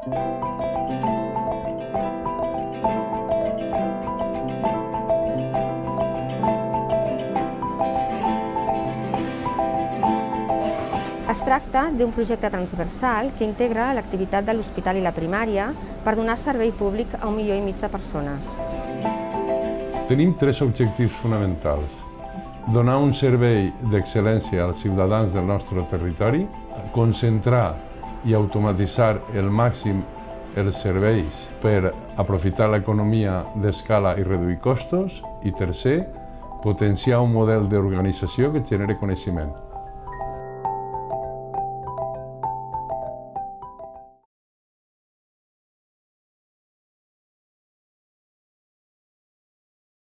Es tracta d'un projecte transversal que integra l'activitat de l'hospital i la primària per donar servei públic a un milió i mig de persones. Tenim tres objectius fonamentals. Donar un servei d'excel·lència als ciutadans del nostre territori, concentrar i automatitzar el màxim els serveis per aprofitar l'economia d'escala i reduir costos i tercer, potenciar un model d'organització que genere coneixement.